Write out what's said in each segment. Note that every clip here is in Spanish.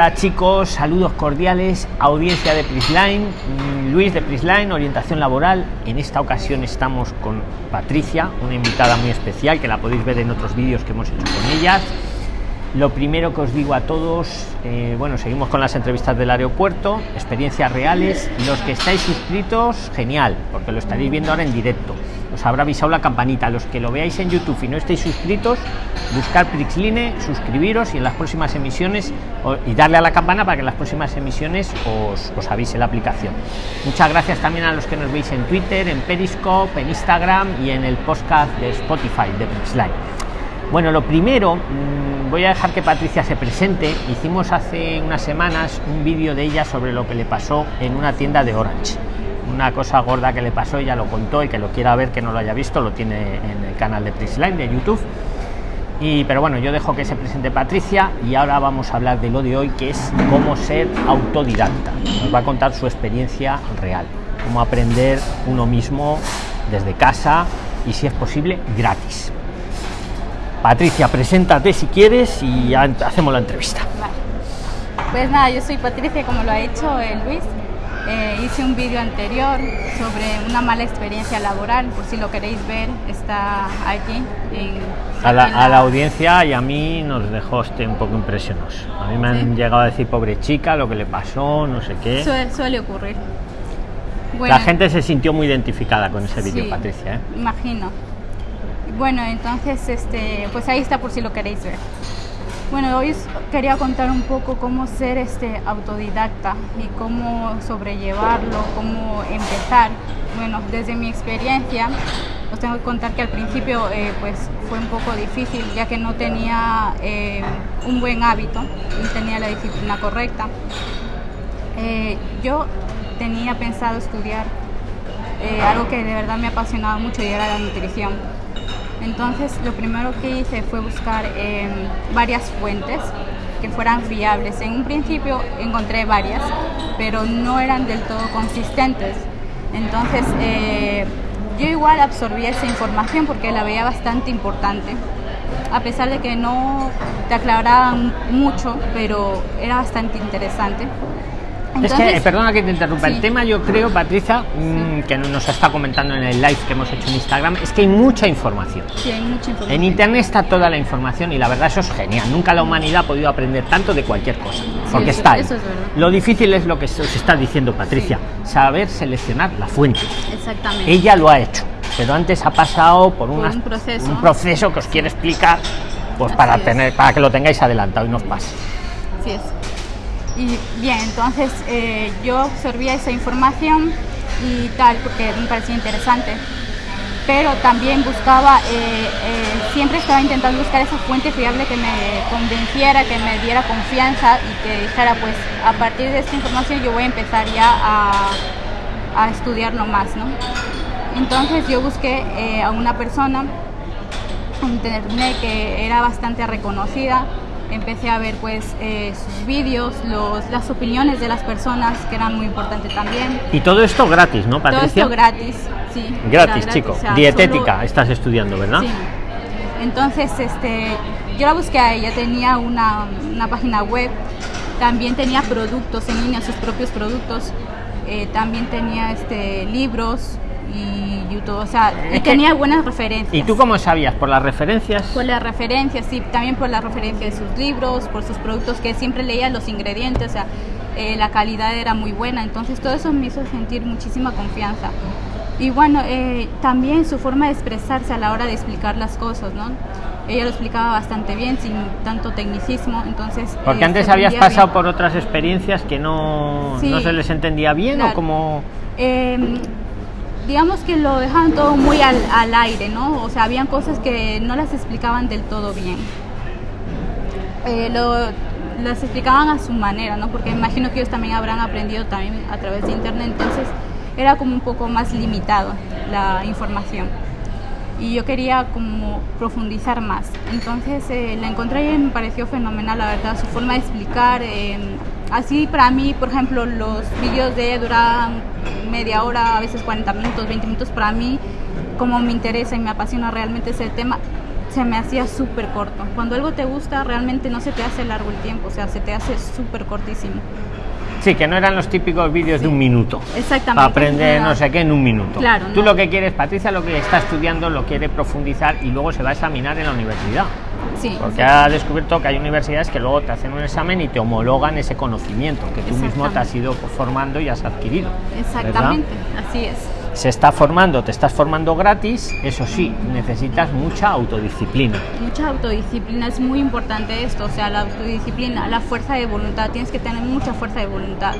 Hola chicos, saludos cordiales, audiencia de Prisline, mm, Luis de Prisline, orientación laboral. En esta ocasión estamos con Patricia, una invitada muy especial que la podéis ver en otros vídeos que hemos hecho con ellas. Lo primero que os digo a todos, eh, bueno, seguimos con las entrevistas del aeropuerto, experiencias reales. Los que estáis suscritos, genial, porque lo estaréis viendo ahora en directo os habrá avisado la campanita. Los que lo veáis en YouTube y no estéis suscritos, buscar Prixline, suscribiros y en las próximas emisiones y darle a la campana para que en las próximas emisiones os, os avise la aplicación. Muchas gracias también a los que nos veis en Twitter, en Periscope, en Instagram y en el podcast de Spotify de Prixline. Bueno, lo primero, mm, voy a dejar que Patricia se presente. Hicimos hace unas semanas un vídeo de ella sobre lo que le pasó en una tienda de Orange una cosa gorda que le pasó, ella lo contó y que lo quiera ver, que no lo haya visto, lo tiene en el canal de Prisline de YouTube. Y, pero bueno, yo dejo que se presente Patricia y ahora vamos a hablar de lo de hoy, que es cómo ser autodidacta. Nos va a contar su experiencia real, cómo aprender uno mismo desde casa y si es posible gratis. Patricia, preséntate si quieres y hacemos la entrevista. Pues nada, yo soy Patricia, como lo ha hecho Luis. Eh, hice un vídeo anterior sobre una mala experiencia laboral, por si lo queréis ver, está aquí. a, la, audiencia y a mí nos dejó este un poco impresionados. A mí me han llegado a decir, pobre chica, lo que le pasó, no sé qué. suele ocurrir. la gente se sintió muy identificada con ese vídeo, Patricia. ¿eh? Imagino. Bueno, entonces, este, pues ahí está por si lo queréis ver. Bueno, hoy quería contar un poco cómo ser este autodidacta y cómo sobrellevarlo, cómo empezar. Bueno, desde mi experiencia, os tengo que contar que al principio eh, pues fue un poco difícil ya que no tenía eh, un buen hábito, no tenía la disciplina correcta. Eh, yo tenía pensado estudiar algo que de verdad me apasionaba mucho y era la nutrición entonces lo primero que hice fue buscar em, varias fuentes que fueran fiables. En un principio encontré varias, pero no eran del todo consistentes. Entonces eh, yo igual absorbí esa información porque la veía bastante importante, a pesar de que no te aclaraban mucho, pero era bastante interesante es que, perdona que te interrumpa, el tema yo creo, Patricia, mm, que nos está comentando en el live que hemos hecho en Instagram, es que hay mucha información. Sí, hay mucha información. En Internet está toda la información y la verdad eso es genial. Nunca la humanidad ha podido aprender tanto de cualquier cosa, porque está ahí. Lo difícil es lo que se está diciendo Patricia, saber seleccionar la fuente. Exactamente. Ella lo ha hecho, pero antes ha pasado por, un, proceso. un proceso que os quiere explicar, pues para, tener, para que lo tengáis adelantado y no os pase. Así es. Y bien, entonces eh, yo absorbía esa información y tal, porque me parecía interesante. Pero también buscaba, eh, eh, siempre estaba intentando buscar esa fuente fiable que me convenciera, que me diera confianza y que dijera, pues a partir de esta información yo voy a empezar ya a, estudiarlo más, ¿no? Entonces yo busqué a una persona en internet que era bastante reconocida, empecé a ver pues eh, sus vídeos, los, las opiniones de las personas, que eran muy importantes también. Y todo esto gratis, ¿no, Patricia? Todo esto gratis, sí. Gratis, chico. Dietética estás estudiando, ¿verdad? Sí. Entonces, este, yo la busqué a ella, tenía una, una página web, también tenía productos en línea, sus propios productos, eh, también tenía este, libros, y YouTube, o sea, tenía buenas referencias. ¿Y tú cómo sabías? ¿Por las referencias? Por las referencias, sí, también por la referencia de sus libros, por sus productos, que siempre leía los ingredientes, o sea, eh, la calidad era muy buena, entonces todo eso me hizo sentir muchísima confianza. Y bueno, eh, también su forma de expresarse a la hora de explicar las cosas, ¿no? Ella lo explicaba bastante bien, sin tanto tecnicismo, entonces... Porque eh, antes habías pasado por otras experiencias que no, no se les entendía bien o como... Eh, digamos que lo dejaban todo muy al, aire, ¿no? O sea, habían cosas que no las explicaban del todo bien. Eh, lo, las explicaban a su manera, ¿no? Porque imagino que ellos también habrán aprendido también a través de internet, entonces era como un poco más limitado la información. Y yo quería como profundizar más. Entonces eh, la encontré y me pareció fenomenal, la verdad, su forma de explicar. Eh, así para mí, por ejemplo, los vídeos de duraban media hora, a veces 40 minutos, 20 minutos, para mí, como me interesa y me apasiona realmente ese tema, se me hacía súper corto. Cuando algo te gusta, realmente no se te hace largo el tiempo, o sea, se te hace súper cortísimo. Sí, que no eran los típicos vídeos de un minuto. Exactamente. Para aprender no sé qué en un minuto. Claro, Tú no. lo que quieres, Patricia, lo que está estudiando lo quiere profundizar y luego se va a examinar en la universidad. Sí, Porque ha descubierto que hay universidades que luego te hacen un examen y te homologan ese conocimiento que tú mismo te has ido formando y has adquirido. ¿verdad? exactamente, así es. Se está formando, te estás formando gratis, eso sí, necesitas mucha autodisciplina. Mucha autodisciplina es muy importante esto, o sea, la autodisciplina, la fuerza de voluntad, tienes que tener mucha fuerza de voluntad,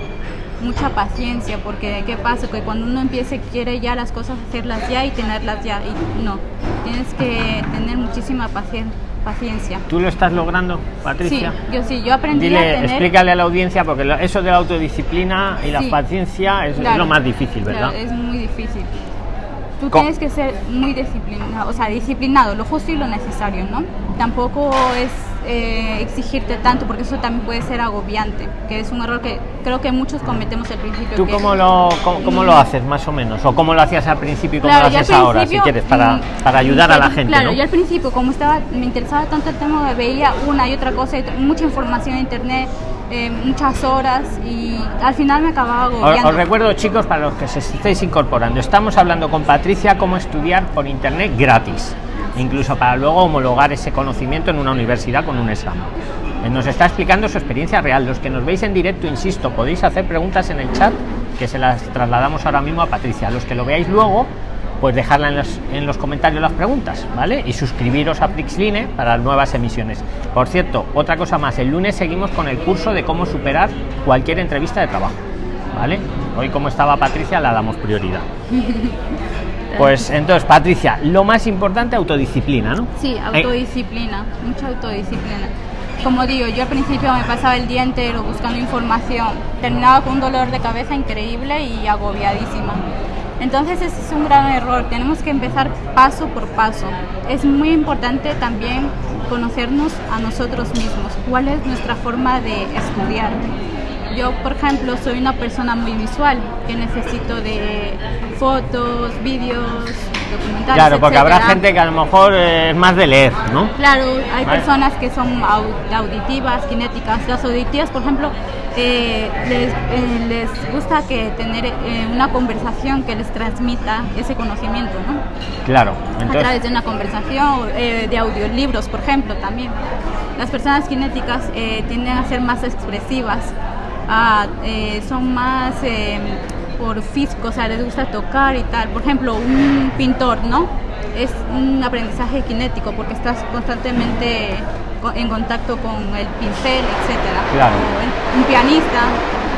mucha paciencia, porque ¿qué pasa? Que cuando uno empiece quiere ya las cosas hacerlas ya y tenerlas ya, y no, tienes que tener muchísima pacien- paciencia. ¿Tú lo estás logrando, Sí, Patricia? yo sí, yo aprendí a Dile, tener... explícale a la audiencia, porque eso de la autodisciplina y la Sí. paciencia es, lo más difícil, ¿verdad? claro, es muy difícil. Tú tienes que ser muy disciplinado, o sea, disciplinado, lo justo y lo necesario, ¿no? Tampoco es eh, exigirte tanto, porque eso también puede ser agobiante, que es un error que creo que muchos cometemos al principio. ¿Tú que- cómo lo, cómo, cómo lo haces, más o menos? ¿O cómo lo hacías al principio y cómo Claro, lo haces ahora, si quieres, para, mm, para ayudar a la gente, Claro, ¿no? yo al principio, como estaba, me interesaba tanto el tema, veía una y otra cosa, y mucha información en internet, eh, muchas horas, y al final me acababa Os, agobiando. os recuerdo, chicos, para los que se estéis incorporando, estamos hablando con Patricia cómo estudiar por internet gratis, incluso para luego homologar ese conocimiento en una universidad con un examen. Eh, Nos está explicando su experiencia real. Los que nos veis en directo, insisto, podéis hacer preguntas en el chat que se las trasladamos ahora mismo a Patricia. Los que lo veáis luego, pues dejarla en los, en los comentarios las preguntas, ¿vale? Y suscribiros a Prixline para nuevas emisiones. Por cierto, otra cosa más, el lunes seguimos con el curso de cómo superar cualquier entrevista de trabajo, ¿vale? Hoy como estaba Patricia, la damos prioridad. Pues entonces, Patricia, lo más importante, autodisciplina, ¿no? Sí, Eh, autodisciplina, mucha autodisciplina. Como digo, yo al principio me pasaba el día entero buscando información, terminaba con un dolor de cabeza increíble y agobiadísima. Entonces ese es un gran error, tenemos que empezar paso por paso. Es muy importante también conocernos a nosotros mismos, cuál es nuestra forma de estudiar. Yo, por ejemplo, soy una persona muy visual, que necesito de fotos, vídeos, documentales. Claro, porque habrá etcétera. gente que a lo mejor eh, es más de leer, ¿no? Claro, hay Vale. personas que son au- auditivas, cinéticas. Las auditivas, por ejemplo, eh, les, eh, les gusta que tener eh, una conversación que les transmita ese conocimiento, ¿no? Claro. a través de una conversación, eh, de audiolibros, por ejemplo, también. Las personas cinéticas eh, tienden a ser más expresivas, a, eh, son más eh, por físico, o sea, les gusta tocar y tal. Por ejemplo, un pintor, ¿no? Es un aprendizaje cinético porque estás constantemente co- en contacto con el pincel, etcétera. Claro. O un pianista.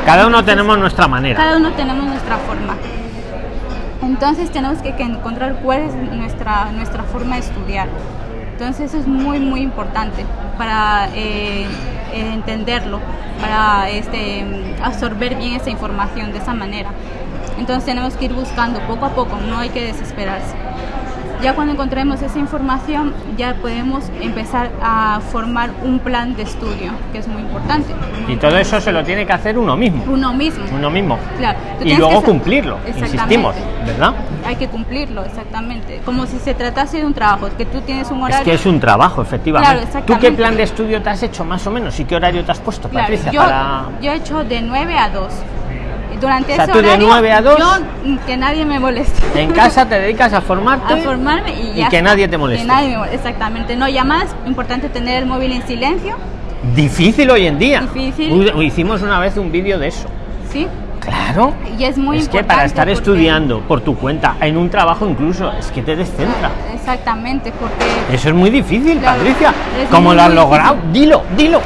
cada uno tenemos nuestra manera. Cada uno tenemos nuestra forma. Entonces tenemos que, que encontrar cuál es nuestra, nuestra forma de estudiar. Entonces eso es muy, muy importante para eh, entenderlo, para este, absorber bien esa información de esa manera. Entonces tenemos que ir buscando poco a poco, no hay que desesperarse. Ya cuando encontremos esa información, ya podemos empezar a formar un plan de estudio, que es muy importante. Y todo eso se lo tiene que hacer uno mismo. Uno mismo. Uno mismo. Claro, Y luego que cumplirlo, Exactamente. insistimos, ¿verdad? Hay que cumplirlo, exactamente. Como si se tratase de un trabajo, que tú tienes un Es horario. que es un trabajo, efectivamente. Claro, ¿Tú qué exactamente. plan de estudio te has hecho más o menos? ¿Y qué horario te has puesto, Claro, Patricia? yo, para... yo he hecho de 9 a 2. Durante O sea, ese tú de horario, 9 a 2, yo, que nadie me moleste. En casa te dedicas a formarte a formarme y, y ya que está. nadie te moleste. Que nadie me moleste, exactamente. No llamadas, importante tener el móvil en silencio, Difícil hoy en día. Difícil. Hicimos una vez un vídeo de eso. ¿sí? Claro. Y es muy es que importante. para estar estudiando por tu cuenta, en un trabajo incluso, es que te descentra. Exactamente, porque Eso es muy difícil, Patricia. ¿Cómo lo has muy logrado? difícil. Dilo, dilo.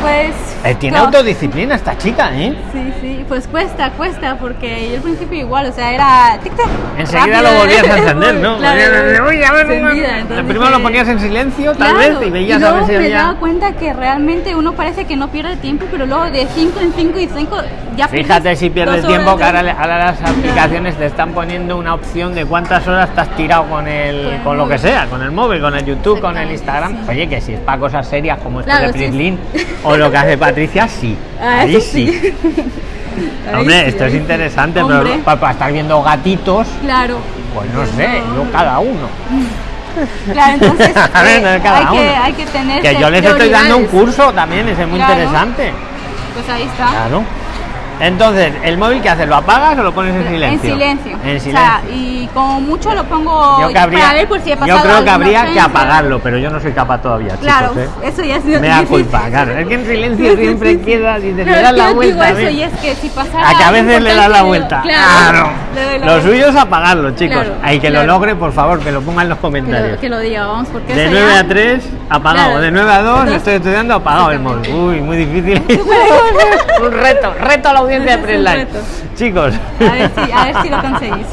pues... Eh, tiene no. autodisciplina esta chica, ¿eh? Sí, sí, pues cuesta, cuesta, porque yo al principio igual, o sea, era tic-tac. Enseguida rápido. lo volvías a encender, ¿no? Claro, Uy, a ver, encendida, entonces primero lo ponías en silencio, tal Claro, vez, y veías y a luego ver si me había... daba cuenta que realmente uno parece que no pierde tiempo, pero luego de 5 en 5 y 5 ya Fíjate si pierdes tiempo, que ahora, ahora las aplicaciones te están poniendo una opción de cuántas horas estás tirado con el, Con lo que sea, con el móvil, con el YouTube, con el Instagram. sí. Oye, que si es para cosas serias como esto de Prislin sí. o lo que hace Patricia, sí. Ah, Ahí sí. Ahí Hombre, sí, esto es sí. interesante, Hombre, pero para, para estar viendo gatitos, Claro. pues no sé, no. yo cada uno. Claro, entonces A ver, eh, cada hay, que, uno. hay que tener Que yo les estoy dando un curso también, ese es muy Claro. interesante. Pues ahí está. Claro. Entonces, ¿el móvil que haces? ¿Lo apagas o lo pones en silencio? En silencio. En O sea, y como mucho lo pongo yo, habría- para ver por si he yo pasado creo que habría que apagarlo, pero yo no soy capaz todavía, Claro, chicos. ¿eh? eso ya ha sido Me da culpa, claro. Es que en silencio siempre queda y te das es la yo digo vuelta. eso y es que si pasara A que a veces le das la vuelta. Claro. la Lo vuelta. suyo es apagarlo, chicos. Claro, Hay que claro. lo logre, por favor, que lo pongan en los Que comentarios. lo, que lo diga, vamos, porque De eso 9 ya- a 3, apagado. Claro. De 9 a 2, Entonces- estoy estudiando, apagado el móvil. Uy, muy difícil. un reto, reto a la de. Chicos, A ver si, a ver si lo conseguís.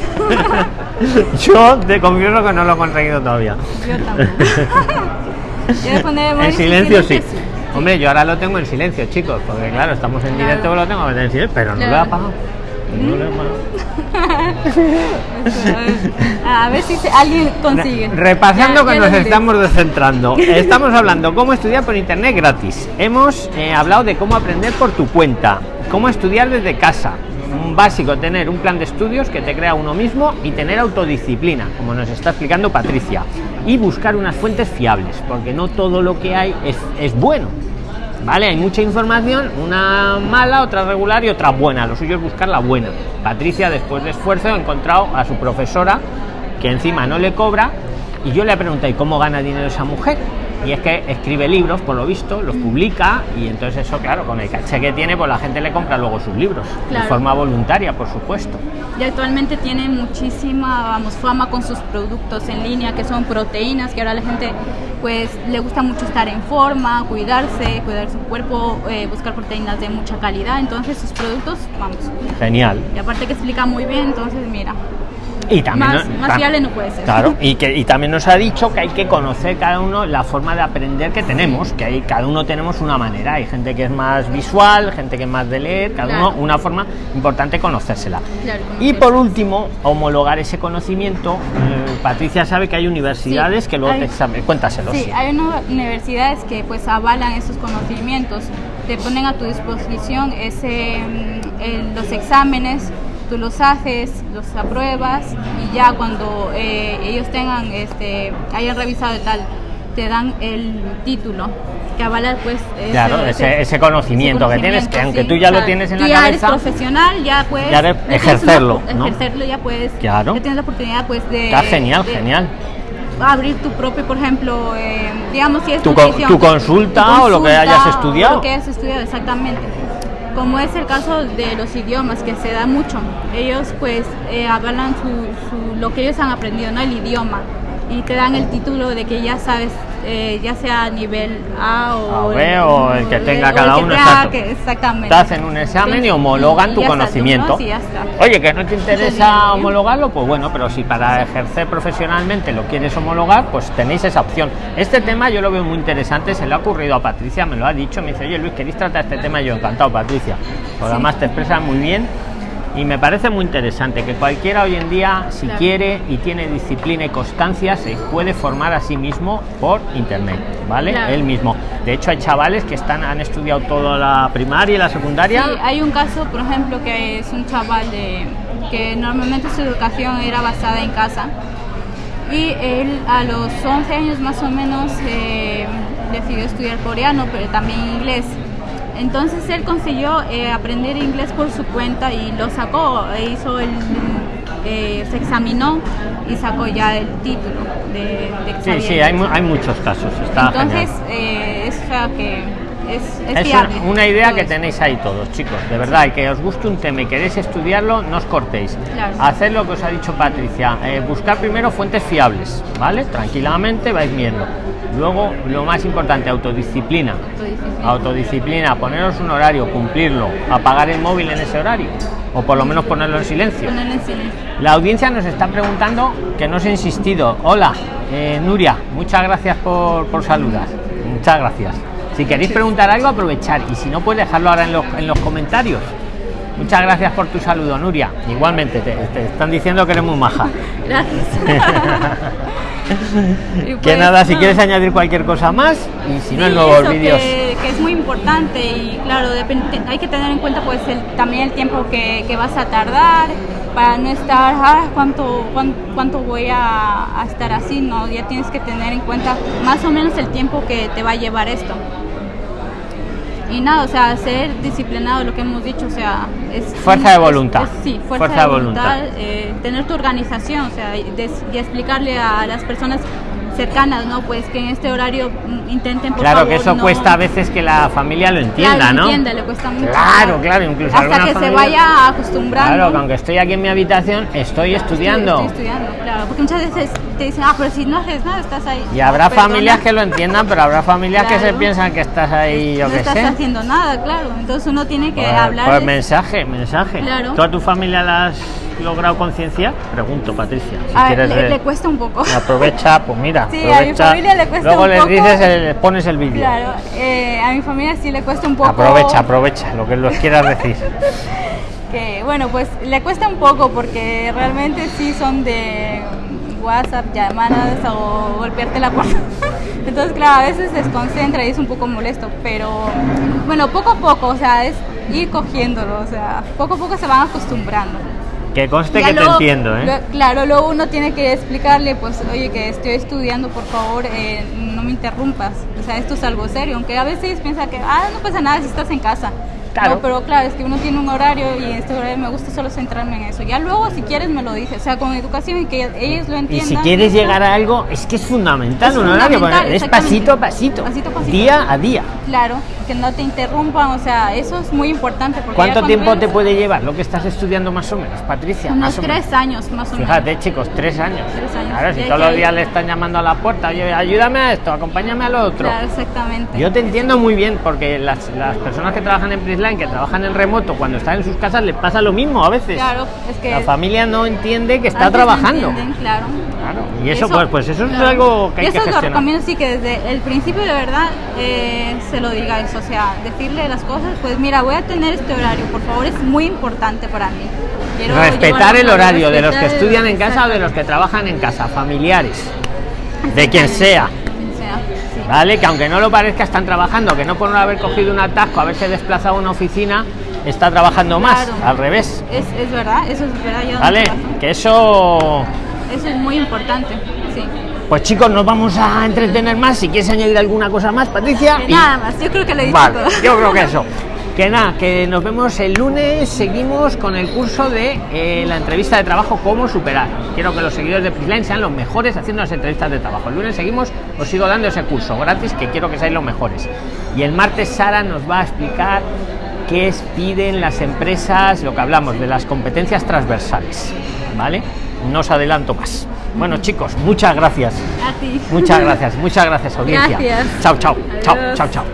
yo te confieso que no lo he conseguido todavía. Yo tampoco. Yo En silencio sí. sí. Hombre, yo ahora lo tengo en silencio, chicos, porque claro, estamos en Claro. directo, lo tengo en silencio, pero no lo he apagado. No lo he apagado. A ver- si se- alguien consigue. Repasando Ya- que ya nos estamos descentrando. Estamos hablando cómo estudiar por internet gratis. Hemos eh, hablado de cómo aprender por tu cuenta, cómo estudiar desde casa. Un básico, tener un plan de estudios que te crea uno mismo y tener autodisciplina, como nos está explicando Patricia. Y buscar unas fuentes fiables, porque no todo lo que hay es, es bueno. ¿Vale? Hay mucha información, una mala, otra regular y otra buena. Lo suyo es buscar la buena. Patricia, después de esfuerzo, ha encontrado a su profesora, que encima no le cobra, y yo le pregunté, ¿y cómo gana dinero esa mujer? Y es que escribe libros, por lo visto, los publica, y entonces eso, claro, con el caché que tiene, pues la gente le compra luego sus libros, de forma voluntaria, por supuesto. Y actualmente tiene muchísima, vamos, fama con sus productos en línea, que son proteínas, que ahora la gente pues le gusta mucho estar en forma, cuidarse, cuidar su cuerpo, eh, buscar proteínas de mucha calidad. Entonces sus productos, vamos. Genial. Y aparte que explica muy bien, entonces mira, Y también más, no- más tam- fiable no puede ser. Claro, y, que, y también nos ha dicho que hay que conocer cada uno la forma de aprender que tenemos, que hay, cada uno tenemos una manera. Hay gente que es más visual, gente que es más de leer, cada Claro. uno una forma importante conocérsela. Claro, Y por último, homologar ese conocimiento. Eh, Patricia sabe que hay universidades Sí, que luego hay- te examen. Cuéntaselo. Sí, hay unas universidades que pues avalan esos conocimientos, te ponen a tu disposición ese, mm, el- los exámenes, tú los haces, los apruebas y ya cuando eh, ellos tengan, este, hayan revisado y tal, te dan el título que avala pues ese, Claro, ese- ese conocimiento que tienes, que aunque tú ya lo tienes en tú la ya cabeza, eres profesional, ya puedes ya eres- ejercerlo, una- ¿no? ejercerlo ya puedes, Claro. ya tienes la oportunidad pues de Está genial, de- genial. abrir tu propio, por ejemplo, eh, digamos si es Tu con- nutrición, tu consulta o lo que hayas estudiado. Lo que hayas estudiado, exactamente. Como es el caso de los idiomas, que se da mucho. Ellos pues eh, avalan su, su- lo que ellos han aprendido, ¿no? El idioma. Y te dan el título de que ya sabes, eh, ya sea a nivel A o, A, B, o el que tenga cada uno, exacto. que- exactamente. Te hacen un examen y homologan y tu conocimiento. Oye, que no te interesa homologarlo, pues bueno, pero si para ejercer profesionalmente lo quieres homologar, pues tenéis esa opción. Este tema yo lo veo muy interesante, se le ha ocurrido a Patricia, me lo ha dicho, me dice, oye Luis, ¿queréis tratar este tema? Yo encantado, Patricia. Porque Sí. además te expresas muy bien y me parece muy interesante que cualquiera hoy en día, si Claro. quiere y tiene disciplina y constancia, se puede formar a sí mismo por internet, ¿vale? Claro. Él mismo. De hecho, hay chavales que están, han estudiado toda la primaria y la secundaria. Sí, hay un caso, por ejemplo, que es un chaval de, que normalmente su educación era basada en casa y él a los 11 años más o menos eh, decidió estudiar coreano, pero también inglés. Entonces él consiguió eh, aprender inglés por su cuenta y lo sacó, e hizo el, eh, se examinó y sacó ya el título de, de Sí, sí, hay, inglés. mu- hay muchos casos. Está Entonces eh, es o sea, que es, es, una idea que tenéis ahí todos, chicos. De verdad, y que os guste un tema y queréis estudiarlo, no os cortéis. Claro. Haced lo que os ha dicho Patricia. eh, buscar primero fuentes fiables, ¿vale? Tranquilamente vais viendo. Luego, lo más importante, autodisciplina. Autodisciplina. Autodisciplina, poneros un horario, cumplirlo, apagar el móvil en ese horario. O por lo menos ponerlo en silencio. Ponerlo en silencio. La audiencia nos está preguntando que no os he insistido. Hola, eh, Nuria, muchas gracias por, por saludar. Muchas gracias. Si queréis preguntar algo, aprovechar. Y si no, puedes dejarlo ahora en los, en los comentarios. Muchas gracias por tu saludo, Nuria. Igualmente, te, te están diciendo que eres muy maja. Gracias. Y que pues, nada, si no. quieres añadir cualquier cosa más, y si no, en Sí, nuevos vídeos. Que, que es muy importante y claro, depende- hay que tener en cuenta pues el- también el tiempo que, que vas a tardar para no estar, ah, ¿cuánto, cuánto, cuánto voy a, a estar así? No, ya tienes que tener en cuenta más o menos el tiempo que te va a llevar esto y nada, o sea, ser disciplinado, lo que hemos dicho, o sea, es... Fuerza de voluntad. es- sí, fuerza, de voluntad, eh, tener tu organización, o sea, y, des- y explicarle a las personas cercanas, ¿no? Pues que en este horario mm, intenten, por Claro favor, que eso no- cuesta a veces que la familia lo entienda, Claro, ¿no? entiende, le cuesta mucho. Claro, claro, incluso Hasta que se vaya acostumbrando. Claro, que aunque estoy aquí en mi habitación, estoy estudiando. Estoy, estoy estudiando, claro, porque muchas veces te dicen, ah, pero si no haces nada, estás ahí. Y habrá Perdona. familias que lo entiendan, pero habrá familias que se piensan que estás ahí, yo no qué estás sé. haciendo nada, claro. Entonces uno tiene que Pues, hablar. pues de- mensaje, mensaje. Claro. ¿Tú a tu familia la has logrado concienciar? Pregunto, Patricia. Si quieres le, le cuesta un poco. Aprovecha, pues mira, Sí, a mi aprovecha. familia le cuesta Luego un les poco. dices, eh, les pones el vídeo. Claro, eh, a mi familia sí le cuesta un poco. Aprovecha, aprovecha, lo que los quieras decir. Que, bueno, pues le cuesta un poco porque realmente sí son de WhatsApp, llamadas o golpearte la puerta. Entonces, claro, a veces se desconcentra y es un poco molesto, pero bueno, poco a poco, o sea, es ir cogiéndolo, o sea, poco a poco se van acostumbrando. Que conste Ya que luego- te entiendo, ¿eh? lo- claro, luego uno tiene que explicarle, pues, oye, que estoy estudiando, por favor, eh, no me interrumpas. O sea, esto es algo serio, aunque a veces piensa que, ah, no pasa nada si estás en casa. Claro. No, pero claro, es que uno tiene un horario y en este horario me gusta solo centrarme en eso. Ya luego, si quieres, me lo dices. O sea, con educación y que ellos lo Y entiendan. si quieres llegar a algo, es que es fundamental Es un horario, es pasito a pasito, Pasito a pasito. día a día. Claro, que no te interrumpan, o sea, eso es muy importante. ¿Cuánto tiempo ves- te puede llevar lo que estás estudiando más o menos, Patricia? Unos Más o menos. tres años, más o menos. Fíjate, chicos, tres años. Tres años. Claro, si Y todos los días le están llamando a la puerta, oye, ayúdame a esto, acompáñame a lo otro. Claro, exactamente. Yo te entiendo muy bien, porque las, las personas que trabajan en Que trabajan en remoto, cuando están en sus casas, les pasa lo mismo a veces. Claro, es que La familia no entiende que está no trabajando. claro. Claro, y eso, pues, pues eso es claro. algo que hay Y que eso lo gestionar. recomiendo sí que desde el principio de verdad eh, se lo digáis, o sea, decirle las cosas, pues mira, voy a tener este horario, por favor, es muy importante para mí. Quiero Respetar el horario de los que estudian en casa o de los que trabajan en casa, familiares, de quien sea. ¿Vale? Que aunque no lo parezca, están trabajando, que no por no haber cogido un atasco, haberse desplazado a una oficina, está trabajando más, Claro. al revés. Es, es verdad, eso es verdad. yo ¿Vale? Que eso. Eso es muy importante, sí. Pues chicos, nos vamos a entretener más. Si quieres añadir alguna cosa más, Patricia. Y- Nada más, yo creo que lo he dicho Vale, todo. yo creo que eso. Que nada, que nos vemos el lunes. Seguimos con el curso de eh, la entrevista de trabajo, cómo superar. Quiero que los seguidores de Prisline sean los mejores haciendo las entrevistas de trabajo. El lunes seguimos, os sigo dando ese curso gratis que quiero que seáis los mejores. Y el martes Sara nos va a explicar qué es- piden las empresas, lo que hablamos de las competencias transversales. ¿Vale? No os adelanto más. Bueno, chicos, muchas gracias. A ti. Muchas gracias, muchas gracias, audiencia. Gracias. Chao, chao, chao, Adiós. chao, chao.